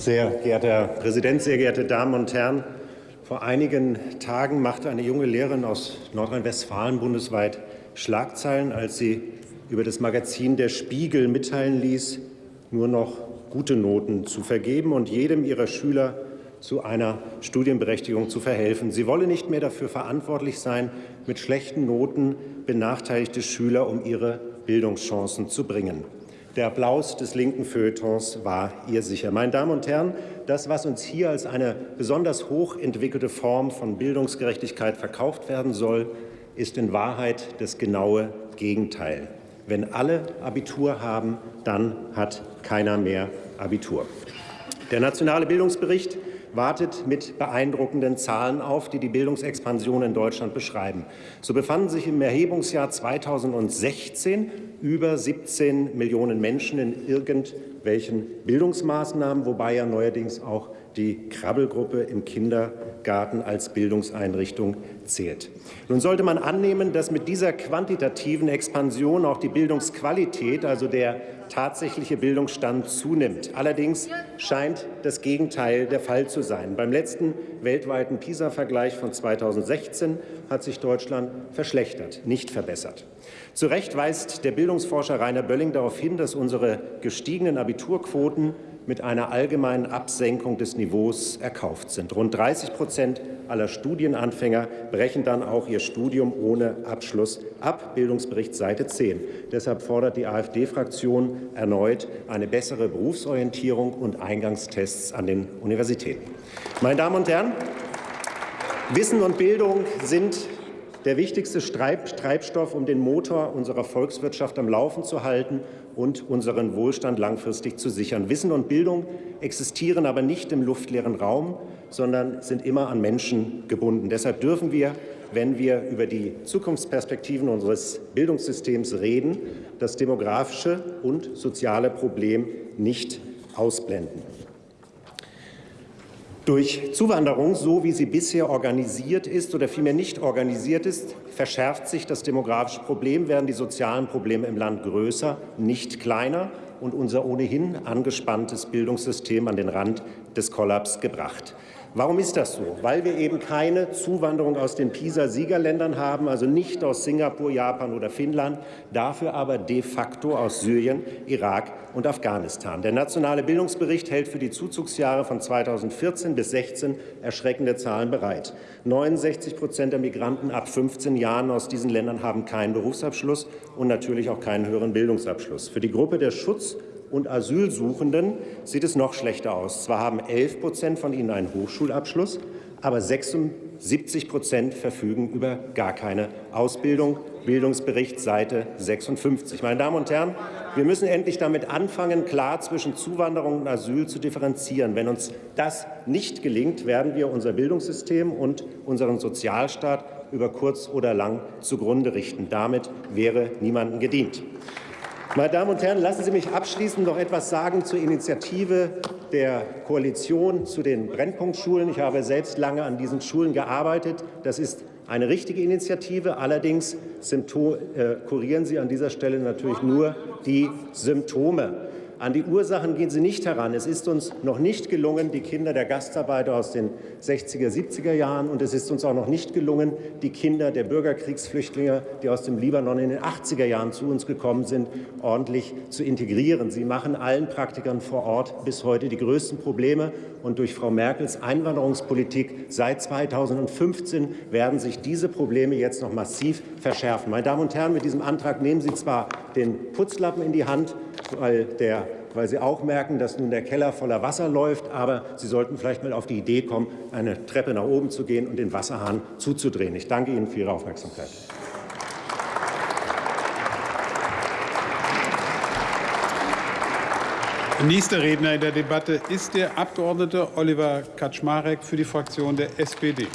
Sehr geehrter Herr Präsident, sehr geehrte Damen und Herren! Vor einigen Tagen machte eine junge Lehrerin aus Nordrhein-Westfalen bundesweit Schlagzeilen, als sie über das Magazin Der Spiegel mitteilen ließ, nur noch gute Noten zu vergeben und jedem ihrer Schüler zu einer Studienberechtigung zu verhelfen. Sie wolle nicht mehr dafür verantwortlich sein, mit schlechten Noten benachteiligte Schüler um ihre Bildungschancen zu bringen. Der Applaus des linken Feuilletons war ihr sicher. Meine Damen und Herren, das, was uns hier als eine besonders hochentwickelte Form von Bildungsgerechtigkeit verkauft werden soll, ist in Wahrheit das genaue Gegenteil. Wenn alle Abitur haben, dann hat keiner mehr Abitur. Der Nationale Bildungsbericht wartet mit beeindruckenden Zahlen auf, die die Bildungsexpansion in Deutschland beschreiben. So befanden sich im Erhebungsjahr 2016 über 17 Millionen Menschen in irgendwelchen Bildungsmaßnahmen, wobei ja neuerdings auch die Krabbelgruppe im Kindergarten als Bildungseinrichtung zählt. Nun sollte man annehmen, dass mit dieser quantitativen Expansion auch die Bildungsqualität, also der tatsächliche Bildungsstand zunimmt. Allerdings scheint das Gegenteil der Fall zu sein. Beim letzten weltweiten PISA-Vergleich von 2016 hat sich Deutschland verschlechtert, nicht verbessert. Zu Recht weist der Bildungsforscher Rainer Bölling darauf hin, dass unsere gestiegenen Abiturquoten mit einer allgemeinen Absenkung des Niveaus erkauft sind. Rund 30 Prozent aller Studienanfänger brechen dann auch ihr Studium ohne Abschluss ab. Bildungsbericht Seite 10. Deshalb fordert die AfD-Fraktion erneut eine bessere Berufsorientierung und Eingangstests an den Universitäten. Meine Damen und Herren, Wissen und Bildung sind der wichtigste Treibstoff, um den Motor unserer Volkswirtschaft am Laufen zu halten und unseren Wohlstand langfristig zu sichern. Wissen und Bildung existieren aber nicht im luftleeren Raum, sondern sind immer an Menschen gebunden. Deshalb dürfen wir, wenn wir über die Zukunftsperspektiven unseres Bildungssystems reden, das demografische und soziale Problem nicht ausblenden. Durch Zuwanderung, so wie sie bisher organisiert ist oder vielmehr nicht organisiert ist, verschärft sich das demografische Problem, werden die sozialen Probleme im Land größer, nicht kleiner und unser ohnehin angespanntes Bildungssystem an den Rand des Kollaps gebracht. Warum ist das so? Weil wir eben keine Zuwanderung aus den PISA-Siegerländern haben, also nicht aus Singapur, Japan oder Finnland, dafür aber de facto aus Syrien, Irak und Afghanistan. Der nationale Bildungsbericht hält für die Zuzugsjahre von 2014 bis 2016 erschreckende Zahlen bereit. 69 Prozent der Migranten ab 15 Jahren aus diesen Ländern haben keinen Berufsabschluss und natürlich auch keinen höheren Bildungsabschluss. Für die Gruppe der Schutz- und Asylsuchenden sieht es noch schlechter aus. Zwar haben 11 Prozent von ihnen einen Hochschulabschluss, aber 76 Prozent verfügen über gar keine Ausbildung. Bildungsbericht Seite 56. Meine Damen und Herren, wir müssen endlich damit anfangen, klar zwischen Zuwanderung und Asyl zu differenzieren. Wenn uns das nicht gelingt, werden wir unser Bildungssystem und unseren Sozialstaat über kurz oder lang zugrunde richten. Damit wäre niemandem gedient. Meine Damen und Herren, lassen Sie mich abschließend noch etwas sagen zur Initiative der Koalition zu den Brennpunktschulen. Ich habe selbst lange an diesen Schulen gearbeitet. Das ist eine richtige Initiative. Allerdings äh, kurieren Sie an dieser Stelle natürlich nur die Symptome. An die Ursachen gehen Sie nicht heran. Es ist uns noch nicht gelungen, die Kinder der Gastarbeiter aus den 60er, 70er Jahren, und es ist uns auch noch nicht gelungen, die Kinder der Bürgerkriegsflüchtlinge, die aus dem Libanon in den 80er Jahren zu uns gekommen sind, ordentlich zu integrieren. Sie machen allen Praktikern vor Ort bis heute die größten Probleme. Und durch Frau Merkels Einwanderungspolitik seit 2015 werden sich diese Probleme jetzt noch massiv verschärfen. Meine Damen und Herren, mit diesem Antrag nehmen Sie zwar den Putzlappen in die Hand, weil, der, weil Sie auch merken, dass nun der Keller voller Wasser läuft. Aber Sie sollten vielleicht mal auf die Idee kommen, eine Treppe nach oben zu gehen und den Wasserhahn zuzudrehen. Ich danke Ihnen für Ihre Aufmerksamkeit. Nächster Redner in der Debatte ist der Abgeordnete Oliver Kaczmarek für die Fraktion der SPD.